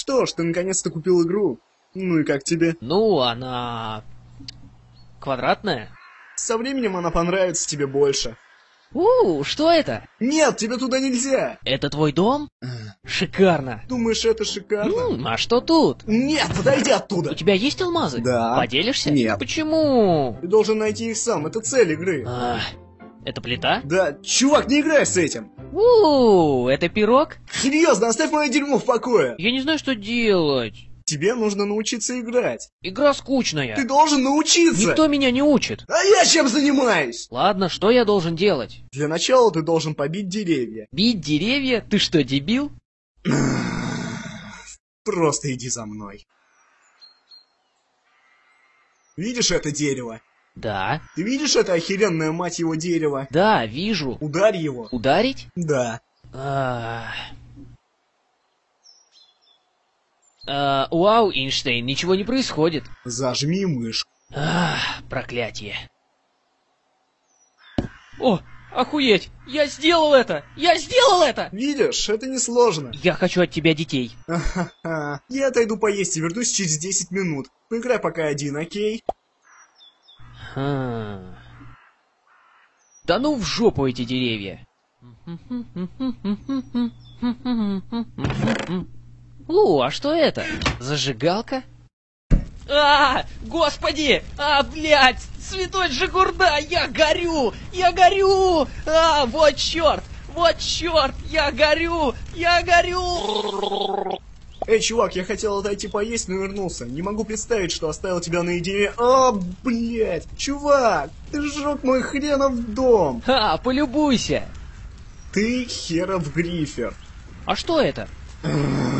Что ж, ты наконец-то купил игру. Ну и как тебе? Ну, она... квадратная. Со временем она понравится тебе больше. У, что это? Нет, тебе туда нельзя! Это твой дом? Шикарно. Думаешь, это шикарно? М, а что тут? Нет, подойди У оттуда! тебя есть алмазы? Да. Поделишься? Нет. Почему? Ты должен найти их сам, это цель игры. А, это плита? Да, чувак, не играй с этим! У, это пирог? Серьезно, оставь мое дерьмо в покое! Я не знаю, что делать. Тебе нужно научиться играть. Игра скучная. Ты должен научиться! Никто меня не учит. А я чем занимаюсь? Ладно, что я должен делать? Для начала ты должен побить деревья. Бить деревья? Ты что, дебил? Просто иди за мной. Видишь это дерево? Да. Ты видишь это охеренное, мать его, дерево? Да, вижу. Ударь его. Ударить? Да. А... А, Вау, Эйнштейн, ничего не происходит. Зажми мышку. Ах, проклятие. О, охуеть! Я сделал это! Я сделал это! Видишь, это несложно. Я хочу от тебя детей. Я отойду поесть и вернусь через 10 минут. Поиграй пока один, окей? Ха. Да ну в жопу эти деревья. О, а что это? Зажигалка? А, господи! А, блядь! Святой Джигурда! Я горю! Я горю! А, вот черт! Вот черт! Я горю! Я горю! Эй, чувак, я хотел отойти поесть, но вернулся. Не могу представить, что оставил тебя наедине. А, блядь! Чувак, ты сжег мой хренов дом! Ха, полюбуйся! Ты херов грифер. А что это?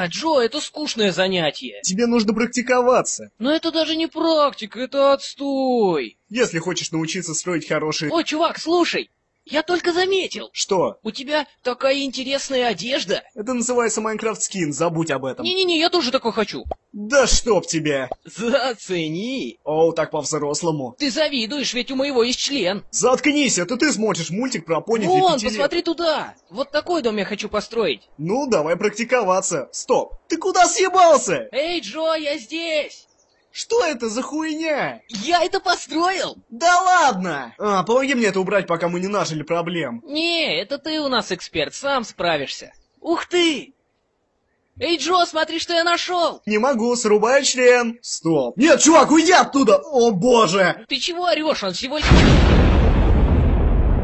А, Джо, это скучное занятие. Тебе нужно практиковаться. Но это даже не практика, это отстой. Если хочешь научиться строить хорошие... О, чувак, слушай, я только заметил. Что? У тебя такая интересная одежда. Это называется Майнкрафт скин, забудь об этом. Не-не-не, я тоже такой хочу. Да чтоб тебя! Зацени. Оу, так по-взрослому. Ты завидуешь, ведь у моего есть член. Заткнись, это ты смотришь мультик про пони Вон, посмотри туда. Вот такой дом я хочу построить. Ну, давай практиковаться. Стоп, ты куда съебался? Эй, Джо, я здесь. Что это за хуйня? Я это построил. Да ладно! А, помоги мне это убрать, пока мы не нажили проблем. Не, это ты у нас эксперт, сам справишься. Ух ты! Эй, Джо, смотри, что я нашел! Не могу, срубай член. Стоп. Нет, чувак, уйди оттуда! О боже! Ты чего орешь? Он всего лишь...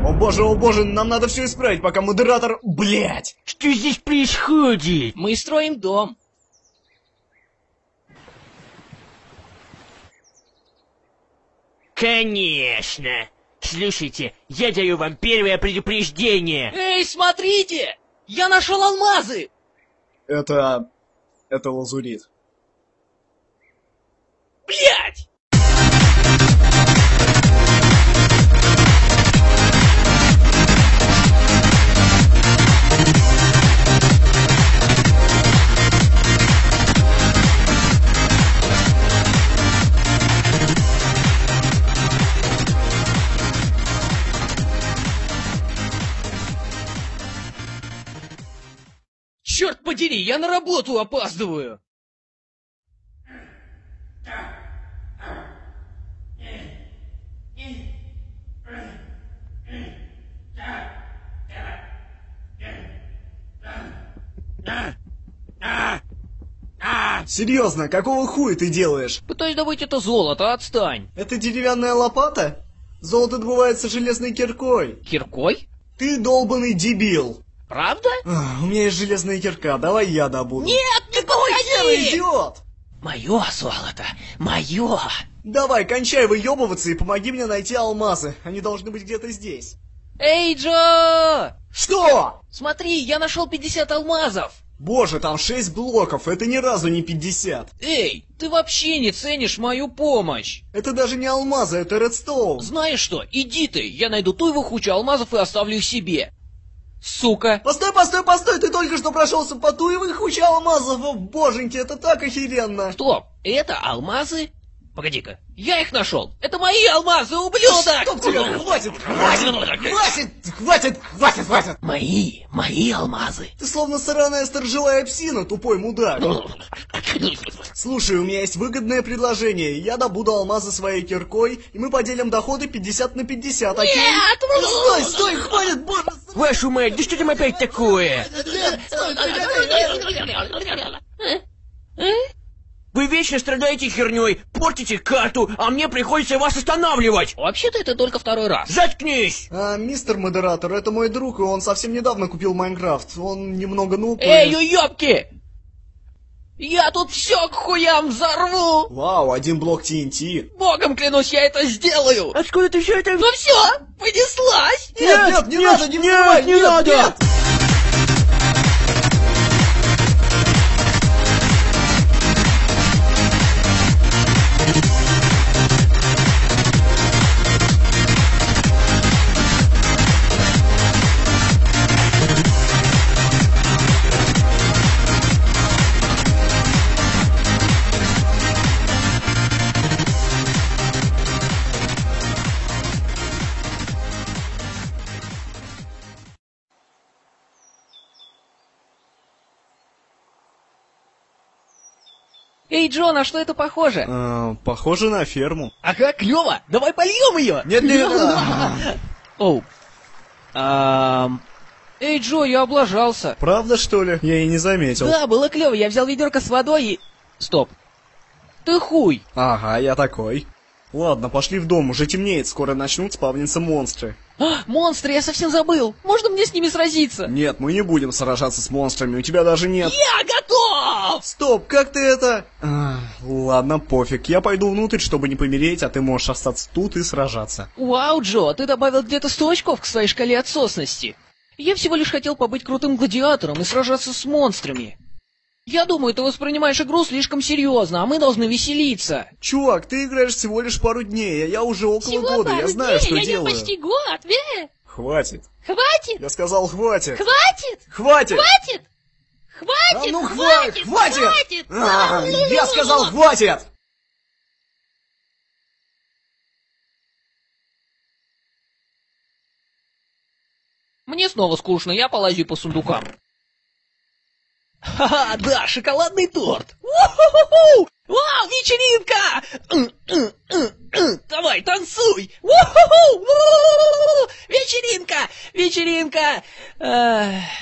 О боже, о боже, нам надо все исправить, пока модератор... Блять! Что здесь происходит? Мы строим дом. Конечно! Слушайте, я даю вам первое предупреждение. Эй, смотрите! Я нашел алмазы! Это... это лазурит. Блять! Подери, я на работу опаздываю! Серьезно, какого хуя ты делаешь? Пытаюсь добыть это золото, отстань. Это деревянная лопата? Золото добывается железной киркой. Киркой? Ты долбанный дебил. Правда? Ах, у меня есть железная кирка, давай я добуду. Нет, не Хера, подходи! идиот! Мое золото, мое! Давай, кончай выебываться и помоги мне найти алмазы. Они должны быть где-то здесь. Эй, Джо! Что? Смотри, я нашел 50 алмазов! Боже, там 6 блоков, это ни разу не 50. Эй, ты вообще не ценишь мою помощь! Это даже не алмазы, это редстоун. Знаешь что, иди ты, я найду ту его кучу алмазов и оставлю их себе. Сука! Постой, постой, постой, ты только что прошелся по туевых куче алмазов, о боженьки, это так охеренно. Стоп, это алмазы? Погоди-ка, я их нашел! Это мои алмазы, ублюдок! Чтоб тебя, хватит, хватит, хватит, хватит, хватит, хватит! Мои, мои алмазы! Ты словно сраная сторожевая псина, тупой мудак. Слушай, у меня есть выгодное предложение. Я добуду алмазы своей киркой, и мы поделим доходы 50 на 50, окей? Нет! Стой, стой, хватит, боже! Вашу мать, да что там опять такое? Вы вечно страдаете херней, портите карту, а мне приходится вас останавливать. Вообще-то это только второй раз. Заткнись! А, мистер модератор, это мой друг, и он совсем недавно купил Майнкрафт. Он немного нуб. и- Эй, уёбки! Я тут все к хуям взорву! Вау, один блок TNT. Богом клянусь, я это сделаю! Откуда ты все это... Ну все, понеслась! Нет, нет, не надо, не взрывай, не нет, надо! нет! Эй, Джон, а что это похоже? А, похоже на ферму. Ага, клево! Давай польем ее! Нет, нет, Оу. Ам, Эй, Джо, я облажался. Правда, что ли? Я и не заметил. Да, было клево, я взял ведерко с водой и... Стоп. Ты хуй. Ага, я такой. Ладно, пошли в дом, уже темнеет, скоро начнут спавниться монстры. А, монстры, я совсем забыл. Можно мне с ними сразиться? Нет, мы не будем сражаться с монстрами, у тебя даже нет... Я готов! Стоп, как ты это... А, ладно, пофиг, я пойду внутрь, чтобы не помереть, а ты можешь остаться тут и сражаться. Вау, Джо, ты добавил где-то 100 очков к своей шкале отсосности. Я всего лишь хотел побыть крутым гладиатором и сражаться с монстрами. Я думаю, ты воспринимаешь игру слишком серьезно, а мы должны веселиться. Чувак, ты играешь всего лишь пару дней, а я уже около года, я знаю, что делаю. год, ве. Хватит. Хватит! Я сказал, хватит. Хватит! Хватит! Хватит! А Хватит! ну хватит! Хватит! А, я сказал, хватит! Мне снова скучно, я полазю по сундукам. Ха-ха, да, шоколадный торт. У-ху-ху-ху! Вау, вечеринка! Давай, танцуй! У-ху-ху! Вечеринка! Вечеринка!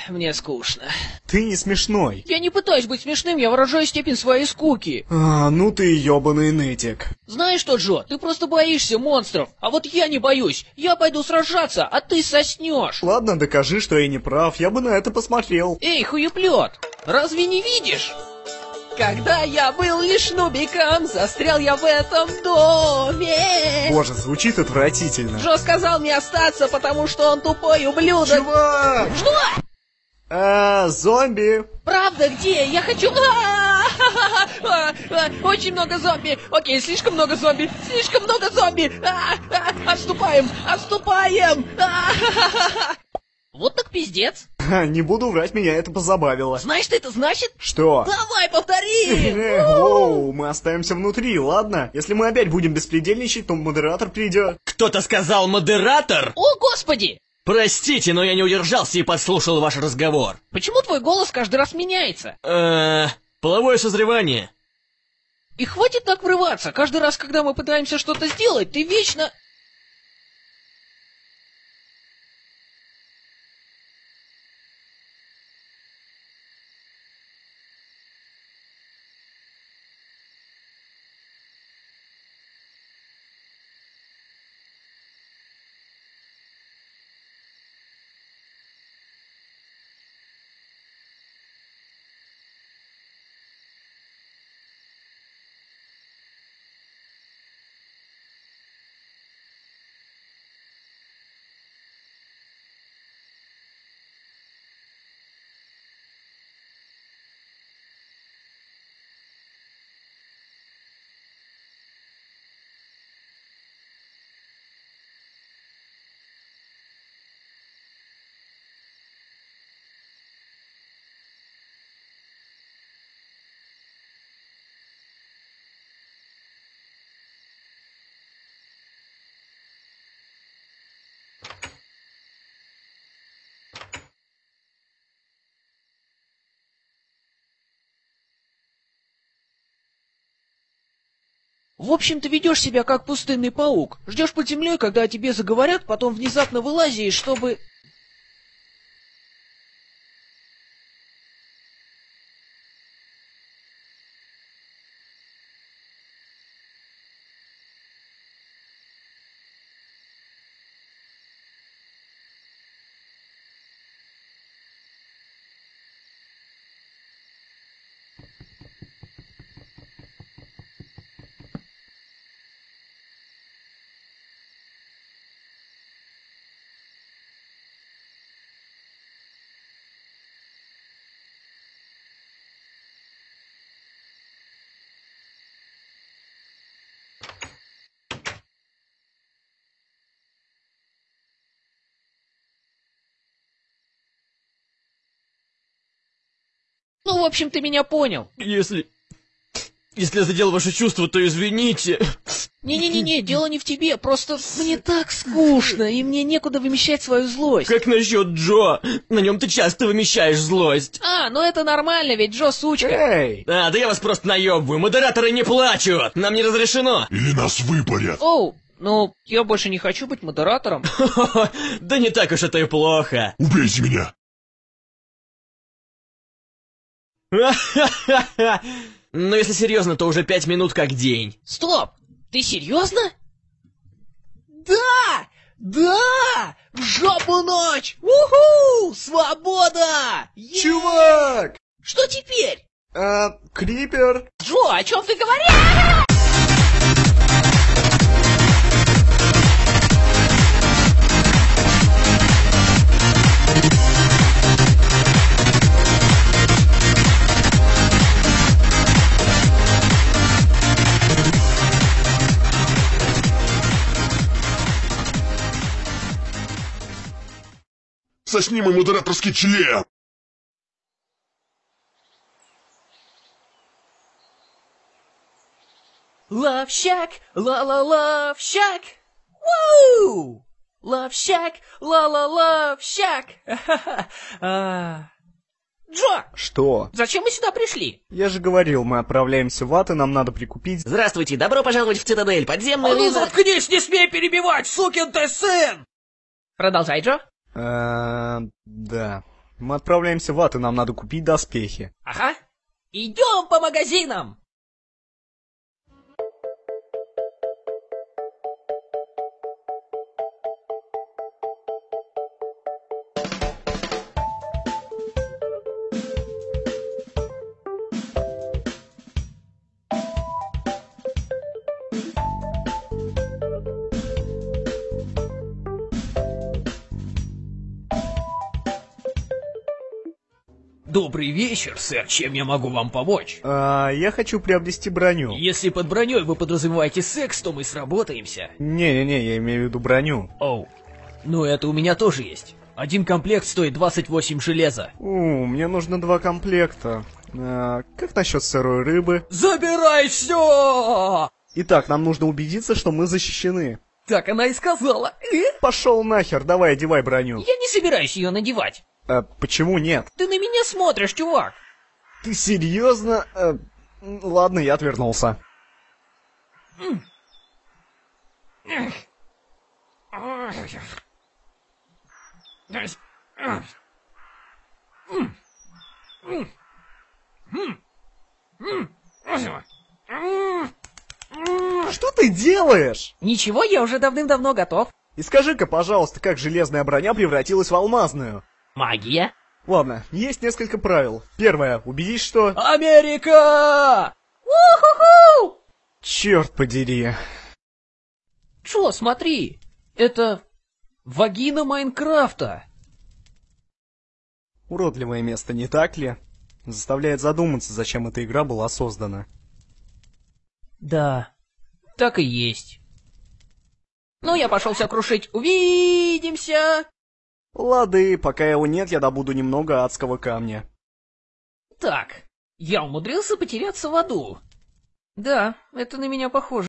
Мне скучно. Ты не смешной. Я не пытаюсь быть смешным, я выражаю степень своей скуки. А, ну ты ёбаный нытик. Знаешь что, Джо, ты просто боишься монстров, а вот я не боюсь. Я пойду сражаться, а ты соснешь. Ладно, докажи, что я не прав, я бы на это посмотрел. Эй, хуеплет, разве не видишь? Когда я был лишь нубиком, застрял я в этом доме. Боже, звучит отвратительно. Джо сказал мне остаться, потому что он тупой ублюдок. Чувак! Что? А, зомби! Правда, где? Я хочу... А, Очень много зомби. Окей, слишком много зомби. Слишком много зомби. А, а, Отступаем, отступаем. Вот так пиздец. Ха, Не буду врать, меня это позабавило. Знаешь, что это значит? Что? Давай, повтори! Воу, мы останемся внутри, ладно? Если мы опять будем беспредельничать, то модератор придет. Кто-то сказал модератор? О, господи! Простите, но я не удержался и подслушал ваш разговор. Почему твой голос каждый раз меняется? Э, половое созревание. И хватит так врываться. Каждый раз, когда мы пытаемся что-то сделать, ты вечно... В общем, ты ведешь себя как пустынный паук. Ждешь под землей, когда о тебе заговорят, потом внезапно вылазишь, чтобы... Ну, в общем, ты меня понял. Если... Если я задел ваши чувства, то извините. Не-не-не, дело не в тебе, просто мне так скучно, и мне некуда вымещать свою злость. Как насчет Джо? На нем ты часто вымещаешь злость. А, ну это нормально, ведь Джо сучка. Эй! А, да я вас просто наебываю. Модераторы не плачут. Нам не разрешено. Или нас выпарят. Оу, ну, я больше не хочу быть модератором. Да не так уж это и плохо. Убейте меня. Но если серьезно, то уже пять минут как день. Стоп, ты серьезно? Да! Да! В жопу ночь! Уху! Свобода! Чувак! Что теперь? Э, Крипер? Джо, о чем ты говоришь? Сосни мой модераторский член. Love Shack, la la Love Shack. Woo! Love Shack, la la Love Shack. А. Джо, Что? зачем мы сюда пришли? Я же говорил, мы отправляемся в ад, и нам надо прикупить... Здравствуйте, добро пожаловать в Цитадель. Подземный А ну заткнись, не смей перебивать, сукин ты сын! Продолжай, Джо. Э, да. Мы отправляемся в ад, и нам надо купить доспехи. Ага. Идем по магазинам. Добрый вечер, сэр. Чем я могу вам помочь? А, я хочу приобрести броню. Если под броней вы подразумеваете секс, то мы сработаемся. Не-не-не, я имею в виду броню. Оу. Ну, это у меня тоже есть. Один комплект стоит 28 железа. У, мне нужно два комплекта. А, как насчет сырой рыбы? Забирай все! Итак, нам нужно убедиться, что мы защищены. Так она и сказала. Пошел нахер, давай одевай броню. Я не собираюсь ее надевать. А, почему нет? Ты на меня смотришь, чувак. Ты серьезно? Э, ладно, я отвернулся. Что ты делаешь? Ничего, я уже давным-давно готов. И скажи-ка, пожалуйста, как железная броня превратилась в алмазную? Магия? Ладно, есть несколько правил. Первое, убедись, что... Америка! Уху-ху! Черт подери. Чё, смотри, это вагина Майнкрафта. Уродливое место, не так ли? Заставляет задуматься, зачем эта игра была создана. Да, так и есть. Ну, я пошел все крушить. Увидимся! Лады, пока его нет, я добуду немного адского камня. Так, я умудрился потеряться в аду. Да, это на меня похоже.